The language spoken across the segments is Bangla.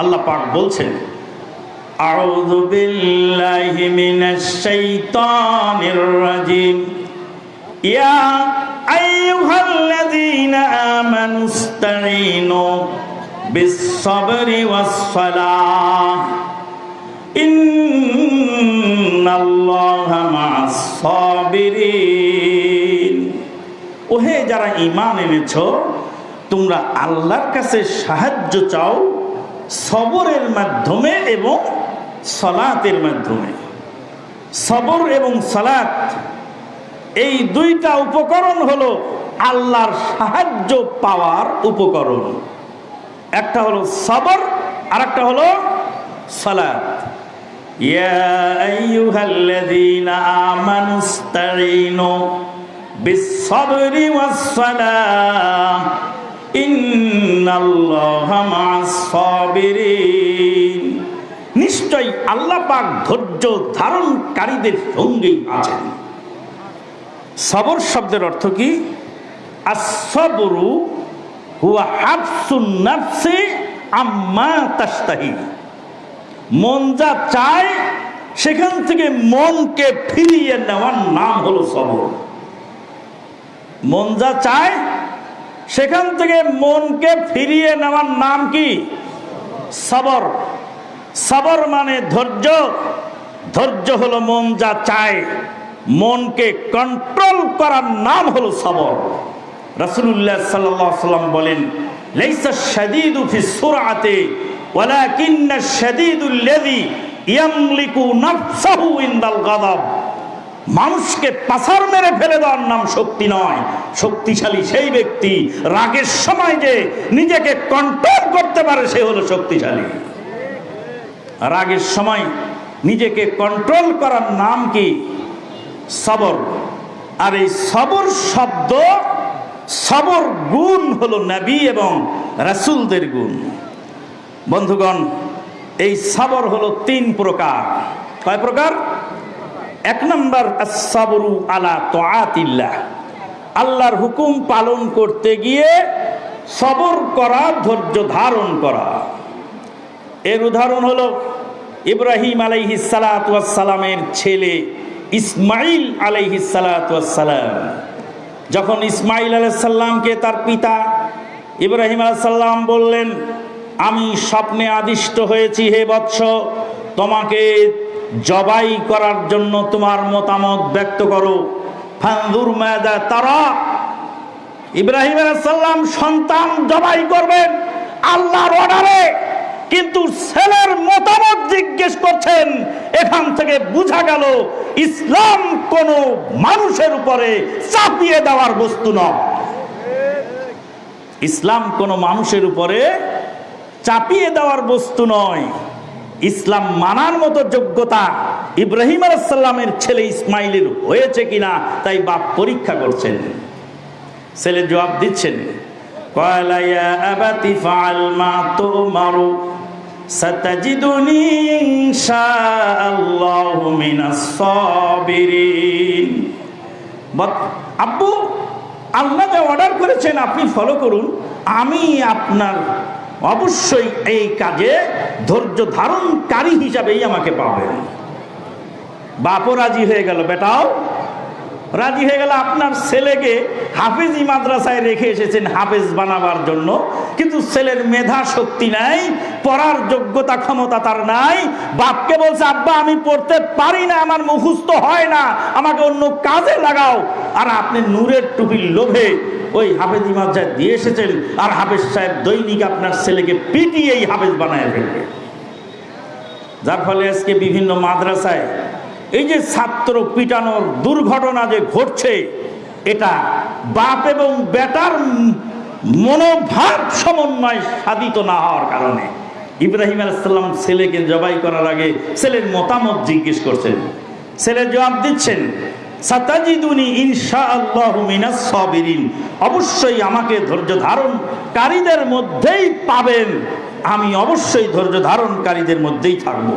আল্লাহ পাক বলছেন أعوذ بالله من الشيطان الرجيم يا أيها الذين آمنوا استعينوا بالصبر والصلاة إن الله مع الصابرين ওহে যারা ইমান এনেছ তোমরা আল্লাহর কাছে সাহায্য চাও সবরের মাধ্যমে এবং সলাতের মাধ্যমে সবর এবং সলাত এই দুইটা উপকরণ হলো আল্লাহর সাহায্য পাওয়ার উপকরণ একটা হলো সবর আর একটা হলো সলাত يا أيها الذين آمنوا استعينوا بالصبر والصلاة إن الله مع الصابرين নিশ্চয় আল্লাহ পাক ধৈর্য ধারণকারীদের সঙ্গেই আছেন। সবর শব্দের অর্থ কি? আসবরু হুয়া হাফসুন নাফসি আম্মা তাস্তাহি মন যা চায়, সেখান থেকে মনকে ফিরিয়ে নেওয়ার নাম হলো সবর। মন যা চায় সেখান থেকে মনকে ফিরিয়ে নেওয়ার নাম কি? সবর। সবর মানে ধৈর্য। ধৈর্য হলো মন যা চায়। মনকে কন্ট্রোল করার নাম হলো সবর। রসুল্লাহ সাল্লাম বলেন ওয়ালাকিন্না শাদীদুল্লাযী ইয়ামলিকু নাফসাহু ইনদাল গাদাব মানুষকে পাসার মেরে ফেলে দেওয়ার নাম শক্তি নয়। শক্তিশালী সেই ব্যক্তি রাগের সময় যে নিজেকে কন্ট্রোল করতে পারে, সে হলো শক্তিশালী। রাগের সময় নিজেকে কন্ট্রোল করার নাম কি? সবর। আর এই সবর শব্দ, সবর গুণ হলো নবী এবং রাসুলদের গুণ। বন্ধুগণ, এই সবর হলো তিন প্রকার। কয় প্রকার? এক নম্বর সাবরু আলা তোয়াতিল্লাহ। আল্লাহর হুকুম পালন করতে গিয়ে সবর করা, ধৈর্য ধারণ করা। এর উদাহরণ হলো ইব্রাহিম আলাইহি সালামের ছেলে ইসমাইল আলাইহি সালাম যখন ইসমাইল আলাইসাল্লামকে তার পিতা ইব্রাহিম আলাইসাল্লাম বললেন, আমি স্বপ্নে আদিষ্ট হয়েছি হে বৎস, তোমাকে জবাই করার জন্য তোমার মতামত ব্যক্ত করো। ফান্দুর মাদা তারা। ইব্রাহিম আলাইসাল্লাম সন্তান জবাই করবেন আল্লাহর অর্ডারে, কিন্তু ছেলের মতামত জিজ্ঞেস করছেন, এখান থেকে বোঝা গেল ইসলাম কোন মানুষের উপরে চাপিয়ে দেওয়ার বস্তু নয়। ইসলাম কোন মানুষের উপরে চাপিয়ে দেওয়ার বস্তু নয়। ইসলাম মানার মতো যোগ্যতা ইব্রাহিম আলাইসাল্লামের ছেলে ইসমাইলের হয়েছে কিনা তাই বাপ পরীক্ষা করছেন। ছেলে জবাব দিচ্ছেন আব্বু, আল্লাহ যা অর্ডার করেছেন আপনি ফলো করুন, আমি আপনার অবশ্যই এই কাজে ধৈর্য ধারণকারী হিসাবেই আমাকে পাবেন বাপও রাজি হয়ে গেল বেটাও। রাজি হয়ে গেল, আপনার ছেলেকে হাফেজি মাদ্রাসায় রেখে এসেছেন হাফেজ বানাবার জন্য। কিন্তু ছেলের মেধা শক্তি নাই, পড়ার যোগ্যতা ক্ষমতা তার নাই। বাপকে বলছে, আব্বা, আমি পড়তে পারি না, আমার মুখস্থ হয় না, আমাকে অন্য কাজে লাগাও। আর আপনি নূরের টুপির লোভে ওই হাফেজি মাদ্রাসায় দিয়ে এসেছেন, আর হাফেজ সাহেব দৈনিক আপনার ছেলেকে পিটিয়েই হাফেজ বানায় ফেলবে। যার ফলে আজকে বিভিন্ন মাদ্রাসায় এই যে ছাত্র পিটানোর দুর্ঘটনা যে ঘটছে, এটা বাপ এবং বেটার মনোভাব সমন্বয় সাধিত না হওয়ার কারণে। ইব্রাহিম আলাইসাল্লাম ছেলেকে জবাই করার আগে ছেলের মতামত জিজ্ঞেস করছেন। ছেলে জবাব দিচ্ছেন, সাতাজিদুনি অবশ্যই আমাকে ধৈর্য ধারণকারীদের মধ্যেই পাবেন। আমি অবশ্যই ধৈর্য ধারণকারীদের মধ্যেই থাকব।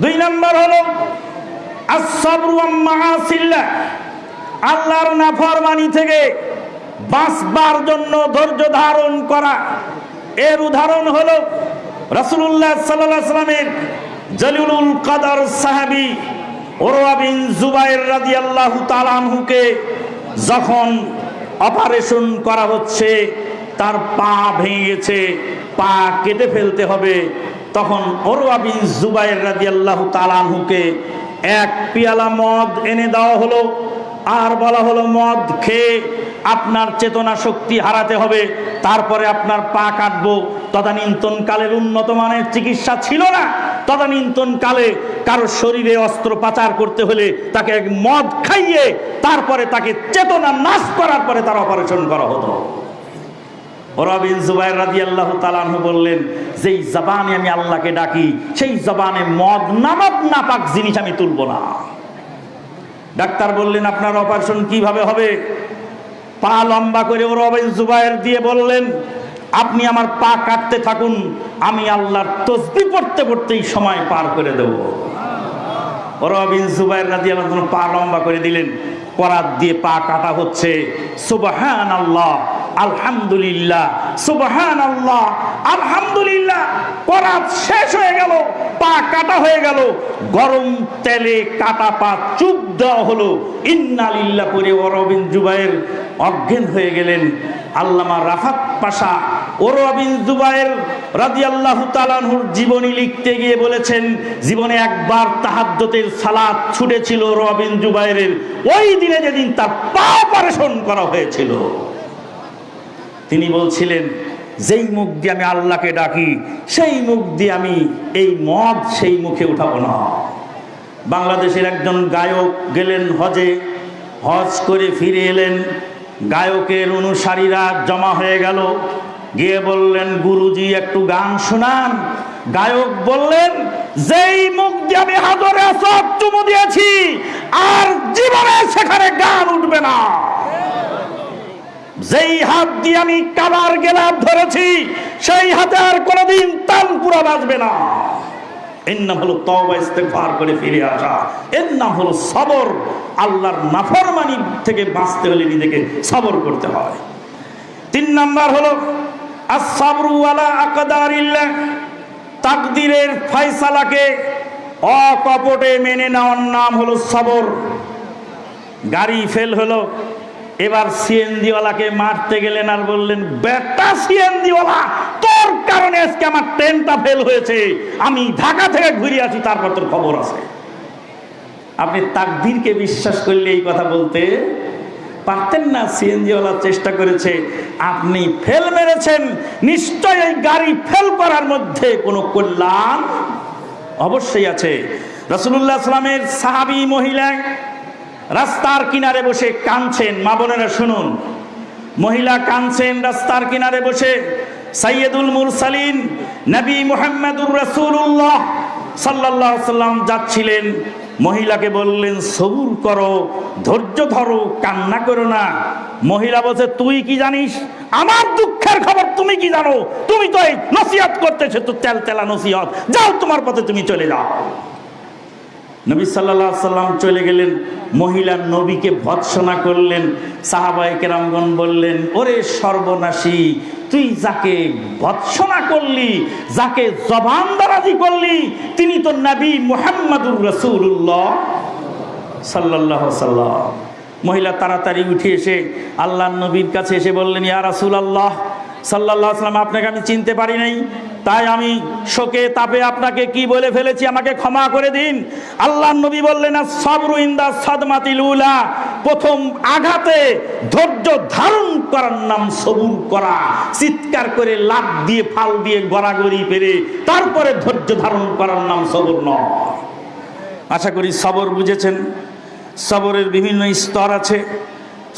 দুই নম্বর হলো আল্লাহর নাফরমানি থেকে বাঁচবার জন্য ধৈর্য ধারণ করা। এর উদাহরণ হল আলাইহি সাল্লামের জলিলুল কাদার সাহাবী ওরওয়া বিন জুবাইর রাদিয়াল্লাহু তাআলা আনহুকে যখন অপারেশন করা হচ্ছে, তার পা ভেঙে গেছে, পা কেটে ফেলতে হবে। তখন ওরওয়া বিন জুবাইর রাদিয়াল্লাহু তাআলা আনহুকে এক পিয়ালা মদ এনে দেওয়া হলো। আর বলা হলো, মদ খেয়ে আপনার চেতনা শক্তি হারাতে হবে। তারপরে আপনার পা কাটবো। তদানীন্তন কালের উন্নত মানের চিকিৎসা ছিল না। তদানীন্তন কালে কারও শরীরে অস্ত্র পাচার করতে হলে তাকে মদ খাইয়ে তারপরে তাকে চেতনা নাশ করার পরে তার অপারেশন করা হতো। আল্লাহ বললেন, যেই আমি আল্লাহকে ডাকি, সেই মদ নামক জিনিস আমি না। ডাক্তার বললেন, আপনার অপারেশন কীভাবে হবে? পা লম্বা করে ও জুবাইর দিয়ে বললেন, আপনি আমার পা কাটতে থাকুন, আমি আল্লাহর তসবি পড়তে পড়তেই সময় পার করে দেব। রবিন জুবাইর রাজি আল্লাহ পা লম্বা করে দিলেন করাত দিয়ে পা কাটা হচ্ছে। সুবহান আল্লাহ আলহামদুলিল্লাহ সুবহান আল্লাহ আলহামদুলিল্লাহ করাত শেষ হয়ে গেল, পা কাটা হয়ে গেল, গরম তেলে কাটা পা চুপ দেওয়া হলো। ইন্নালিল্লাহ করে অরবিন জুবাইর অজ্ঞান হয়ে গেলেন। আল্লামা রাফাত পাশা ওরবিন জুবাইর রাদিয়াল্লাহু তাআলাহুর জীবনী লিখতে গিয়ে বলেছেন, জীবনে একবার তাহাজ্জুদের সালাত ছুটেছিল রবিন জুবাইরের। ওই দিনে যেদিন তার পা অপারেশন করা হয়েছিল। তিনি বলছিলেন, যেই মুখ দিয়ে আমি আল্লাহকে ডাকি, সেই মুখ দিয়ে আমি এই মদ সেই মুখে উঠাবো না। বাংলাদেশের একজন গায়ক গেলেন হজে, হজ করে ফিরে এলেন। গায়কের অনুসারীরা জমা হয়ে গেল। গিয়ে বললেন, গুরুজি, একটু গান শোনান। গায়ক বললেন, যেই মুখ দিয়ে আমি হাদরে সব চুমু দিয়েছি, আর জীবনে সেখানে গান উঠবে না। যেই হাত দিয়ে আমি কাবার গেলাপ ধরেছি, সেই হাতে আর কোনোদিন তান পুরা বাজবে না। এর নাম করে ফিরে আসা। এর নাম আল্লাহর থেকে বাঁচতে হলে নিজেকে সবর করতে তিন তাকদিরের অকপটে মেনে নেওয়ার নাম হলো সবর। গাড়ি ফেল হলো এবার সিএনজিওয়ালাকে মারতে গেলেন আর বললেন, বেটা সিএনজিওয়ালা, তোর কারণে আজকে আমার ট্রেনটা ফেল হয়েছে। আমি ঢাকা থেকে ঘুরে আছি, তারপর তোর খবর আছে। আপনি তাকদিরকে বিশ্বাস করলে এই কথা বলতে পারতেন না, সিএনজিওয়ালা চেষ্টা করেছে। আপনি ফেল মেরেছেন, নিশ্চয় এই গাড়ি ফেল করার মধ্যে কোনো কল্যাণ অবশ্যই আছে। রসুল্লাহ আসলামের সাহাবি মহিলা রাস্তার কিনারে বসে কাঁদছেন, মা বোনেরা শুনুন। মহিলা কাঁদছেন রাস্তার কিনারে বসে। সাইয়দুল মুরসালিন, নবী মুহাম্মদুর রাসূলুল্লাহ সাল্লাল্লাহু সাল্লাম যাচ্ছিলেন। মহিলাকে বললেন, সবুর করো, ধৈর্য ধরো, কান্না করো না। মহিলা বলছে, তুই কি জানিস? আমার দুঃখের খবর তুমি কি জানো? তুমি তো এই নসিহত করতেছো, তো তেল তেলা নসিহত। যাও তোমার পথে তুমি চলে যাও। নবী সাল্লাহ সাল্লাম চলে গেলেন মহিলা নবীকে ভৎসনা করলেন সাহাবাই কেরামগণ বললেন, ওরে সর্বনাশী, তুই যাকে ভৎসনা করলি, যাকে জবান দারাজি করলি, তিনি তো নবী মুহাম্মাদুর রসুল্লাহ সাল্লাহ সাল্লাম। মহিলা তাড়াতাড়ি উঠে এসে আল্লাহ নবীর কাছে এসে বললেন, ইয়া রাসুল আল্লাহ সাল্লাহ সাল্লাম, আপনাকে আমি চিনতে পারি নাই। তাই আমি শোকে তাপে আপনাকে কি বলে ফেলেছি আমাকে ক্ষমা করে দিন। আল্লাহ নবী বললেন প্রথম আঘাতে ধৈর্য ধারণ করার নাম সবুর করা, চিৎকার করে লাভ দিয়ে, ফাল দিয়ে গড়াগড়ি পেরে, তারপরে ধৈর্য ধারণ করার নাম সবর নয়। আশা করি সবর বুঝেছেন। সবরের বিভিন্ন স্তর আছে।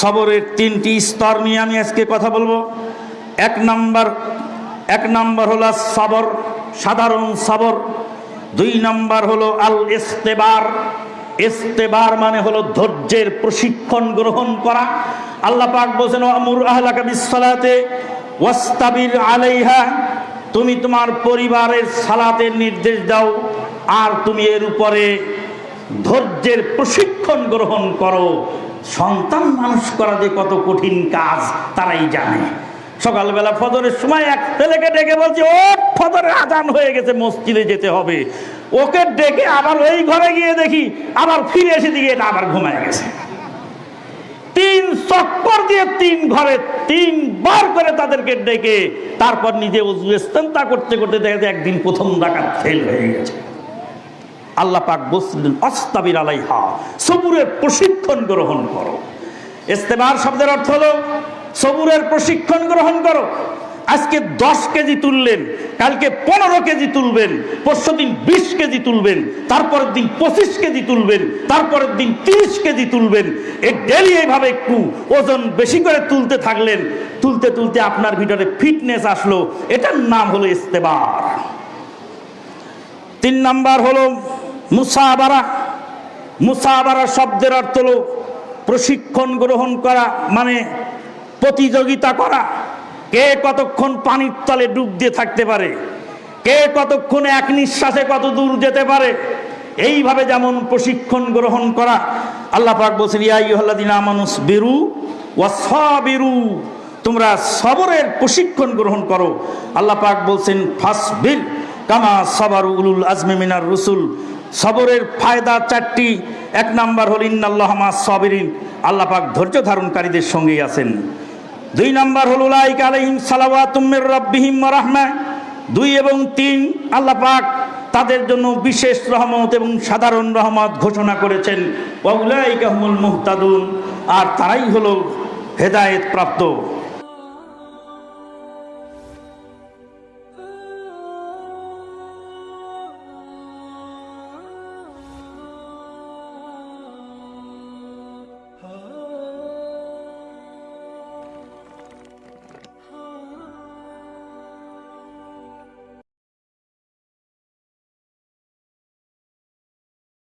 সবরের তিনটি স্তর নিয়ে আমি আজকে কথা বলব। এক নাম্বার এক নাম্বার হলো সবর সাধারণ সবর। দুই নাম্বার হলো আল ইস্তেবার ইস্তেবার মানে হলো ধৈর্যের প্রশিক্ষণ গ্রহণ করা। আল্লাহ পাক বলছেন আমুর আহলাকা বিসসালাতে ওয়াস্তাবির আলাইহা, তুমি তোমার পরিবারের সালাতের নির্দেশ দাও আর তুমি এর উপরে ধৈর্যের প্রশিক্ষণ গ্রহণ করো। সন্তান মানুষ করা যে কত কঠিন কাজ, তারাই জানে। সকালবেলা ফজরের সময় এক ছেলেকে ডেকে বলছে, ও, ফজরের আজান হয়ে গেছে, মসজিদে যেতে হবে। ওকে ডেকে আবার ওই ঘরে গিয়ে দেখি, আবার ফিরে এসে দিকে এটা আবার ঘুমায় গেছে। তিন চক্কর দিয়ে তিন ঘরে তিনবার করে তাদেরকে ডেকে, তারপর নিজে উজু ইস্তেন্তা করতে করতে দেখা যায় একদিন প্রথম ডাকাত ফেল হয়ে গেছে। আল্লাহ পাক বসলেন অস্তাবির আলাইহা সবুরের প্রশিক্ষণ গ্রহণ করো। ইস্তেমার শব্দের অর্থ হলো সবুরের প্রশিক্ষণ গ্রহণ করো। আজকে দশ কেজি তুললেন, কালকে পনেরো কেজি তুলবেন, পরশু দিন বিশ কেজি তুলবেন, তারপরের দিন পঁচিশ কেজি তুলবেন, তারপরের দিন তিরিশ কেজি তুলবেন। এই ডেলি এইভাবে একটু ওজন বেশি করে তুলতে থাকলেন, তুলতে তুলতে আপনার ভিতরে ফিটনেস আসলো। এটার নাম হলো ইস্তেবার। তিন নাম্বার হলো মুসাবারা। মুসাবারা শব্দের অর্থ হলো প্রশিক্ষণ গ্রহণ করা মানে প্রতিযোগিতা করা। কে কতক্ষণ পানির তলে ডুব দিয়ে থাকতে পারে? কে কতক্ষণ এক নিঃশ্বাসে কত দূর যেতে পারে? এইভাবে যেমন প্রশিক্ষণ গ্রহণ করা, আল্লাহ পাক বলছেন ইয়াইহাল্লাদিন আমানুস বেরু ওয়াসাবিরু তোমরা সবরের প্রশিক্ষণ গ্রহণ করো। আল্লাহ পাক বলছেন, ফাসবির কামা সবারু উলুল আজমে মিনার রসুল। সবরের ফায়দা চারটি। এক নাম্বার হল ইন্নাল্লাহমা সবিরিন। আল্লাহ পাক ধৈর্য ধারণকারীদের সঙ্গেই আছেন। দুই নম্বর হল উলাইক আলহিম সালাওয়াতুম্মির রব্বিহিম রাহমা। দুই এবং তিন, আল্লাহ পাক তাদের জন্য বিশেষ রহমত এবং সাধারণ রহমত ঘোষণা করেছেন। ওয়া উলাইকা হুমুল মুহতাদুন। আর তারাই হল হেদায়েত প্রাপ্ত